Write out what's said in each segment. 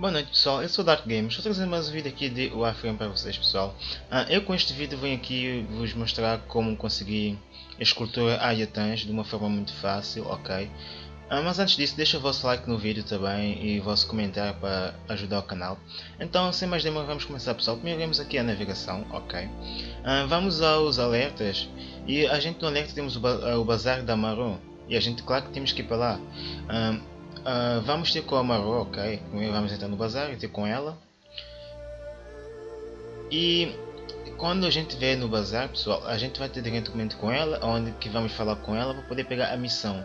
Boa noite pessoal, eu sou Dark Games, estou trazendo mais um vídeo aqui de Warframe para vocês pessoal. Ah, eu com este vídeo venho aqui vos mostrar como conseguir escultura Ayatans de uma forma muito fácil, ok? Ah, mas antes disso, deixa o vosso like no vídeo também e o vosso comentário para ajudar o canal. Então, sem mais demora, vamos começar pessoal. Primeiro vemos aqui a navegação, ok? Ah, vamos aos alertas e a gente no alerta temos o, ba o Bazar da Maru e a gente claro que temos que ir para lá. Uh, vamos ter com a Maru, ok? Vamos entrar no bazar e ter com ela. E quando a gente vier no bazar, pessoal, a gente vai ter diretamente com ela, onde que vamos falar com ela para poder pegar a missão.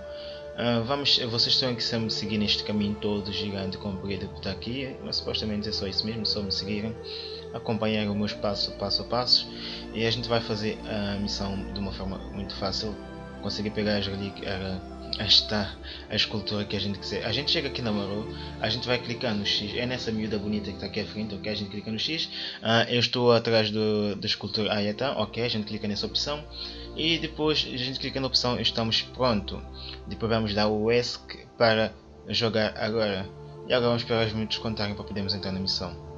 Uh, vamos, vocês estão aqui a seguir neste caminho todo gigante comprido que está aqui, mas supostamente é só isso mesmo, só me seguirem, acompanhar os meus passos passo a passo e a gente vai fazer a missão de uma forma muito fácil, conseguir pegar as relíquias esta a escultura que a gente quiser. A gente chega aqui na Maru, a gente vai clicar no X, é nessa miúda bonita que está aqui à frente, ok? A gente clica no X, uh, eu estou atrás do, da escultura Ayata, ok? A gente clica nessa opção e depois a gente clica na opção estamos pronto. Depois vamos dar o ESC para jogar agora. E agora vamos esperar os minutos contarem para podermos entrar na missão.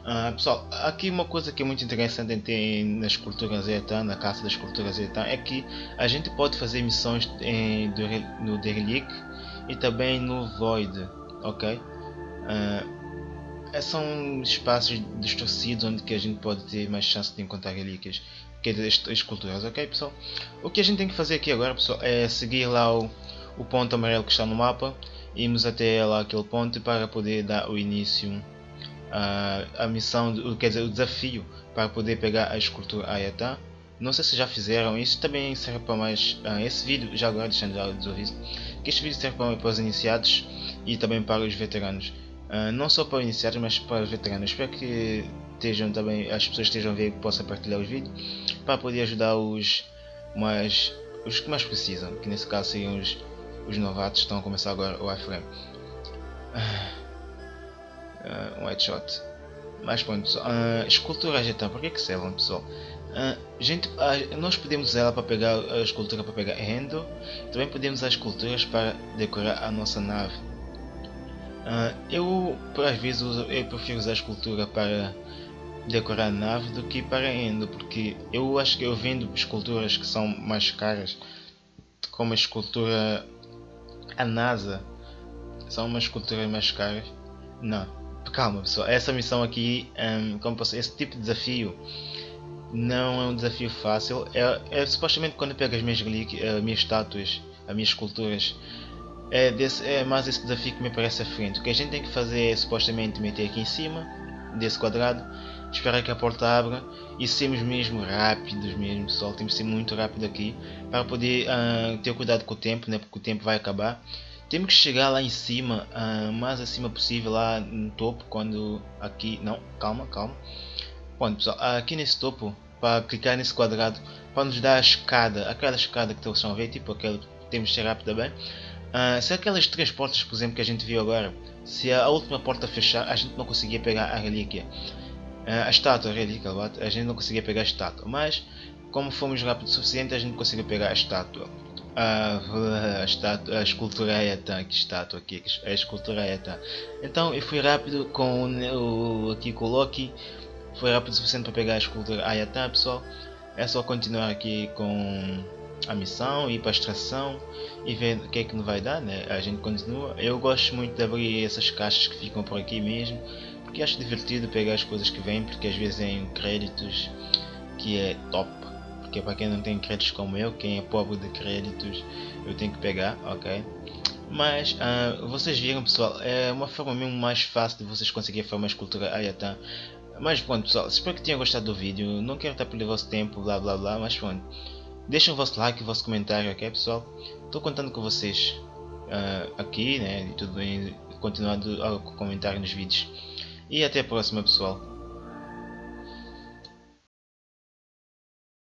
Uh, pessoal, aqui uma coisa que é muito interessante em, nas culturas Etan, na caça das culturas Etan, é que a gente pode fazer missões em, do, no Derelict e também no Void, ok? Uh, são espaços distorcidos onde que a gente pode ter mais chance de encontrar relíquias que é as culturas, ok pessoal? O que a gente tem que fazer aqui agora pessoal é seguir lá o, o ponto amarelo que está no mapa irmos até lá aquele ponto para poder dar o início a, a missão, quer dizer, o desafio para poder pegar a escultura Ayatá. Não sei se já fizeram, isso também serve para mais. Uh, esse vídeo, já agora deixando já desaviso, que este vídeo serve para, para os iniciados e também para os veteranos. Uh, não só para os iniciados, mas para os veteranos. Espero que estejam também, as pessoas estejam ver que possam partilhar os vídeos para poder ajudar os, mais, os que mais precisam, que nesse caso seriam os, os novatos que estão a começar agora o iframe. Uh, uh, um headshot. Mas pronto, uh, esculturas então, por que que servem pessoal? Uh, gente, uh, nós podemos usar ela para pegar a escultura para pegar rendo, também podemos usar esculturas para decorar a nossa nave. Uh, eu, por às vezes, uso, eu prefiro usar a escultura para decorar a nave do que para rendo, porque eu acho que eu vendo esculturas que são mais caras, como a escultura a NASA, são umas esculturas mais caras. Não, calma pessoal, essa missão aqui, um, como posso, esse tipo de desafio não é um desafio fácil. É, é supostamente quando eu pego as minhas as minhas estátuas, as minhas esculturas, é, desse, é mais esse desafio que me parece à frente. O que a gente tem que fazer é supostamente meter aqui em cima desse quadrado, esperar que a porta abra e sermos mesmo rápidos mesmo pessoal, temos que ser muito rápido aqui para poder uh, ter cuidado com o tempo, né, porque o tempo vai acabar temos que chegar lá em cima, uh, mais acima possível, lá no topo, quando aqui, não, calma, calma. Bom pessoal, aqui nesse topo, para clicar nesse quadrado, para nos dar a escada, aquela escada que estão a ver, tipo aquela, temos que ser rápido também. Uh, se aquelas três portas, por exemplo, que a gente viu agora, se a última porta fechar, a gente não conseguia pegar a relíquia. Uh, a estátua, a relíquia, a gente não conseguia pegar a estátua, mas como fomos rápido o suficiente, a gente conseguiu pegar a estátua. Ah, a, estátua, a escultura Ayatan, que estátua aqui, a escultura Ayatan. Então eu fui rápido com o, aqui com o Loki, foi rápido o suficiente para pegar a escultura Ayatan pessoal. É só continuar aqui com a missão, ir para a extração e ver o que é que nos vai dar, né? A gente continua. Eu gosto muito de abrir essas caixas que ficam por aqui mesmo, porque acho divertido pegar as coisas que vêm, porque às vezes vêm créditos que é top porque para quem não tem créditos como eu, quem é pobre de créditos, eu tenho que pegar, ok? Mas uh, vocês viram pessoal, é uma forma mesmo mais fácil de vocês conseguirem fazer uma escultura Ayatã. Mas pronto pessoal, espero que tenham gostado do vídeo, não quero estar perdendo o vosso tempo, blá blá blá, mas pronto. Deixem o vosso like, o vosso comentário, ok pessoal? Estou contando com vocês uh, aqui, né, e tudo bem, continuando a comentar nos vídeos. E até a próxima pessoal.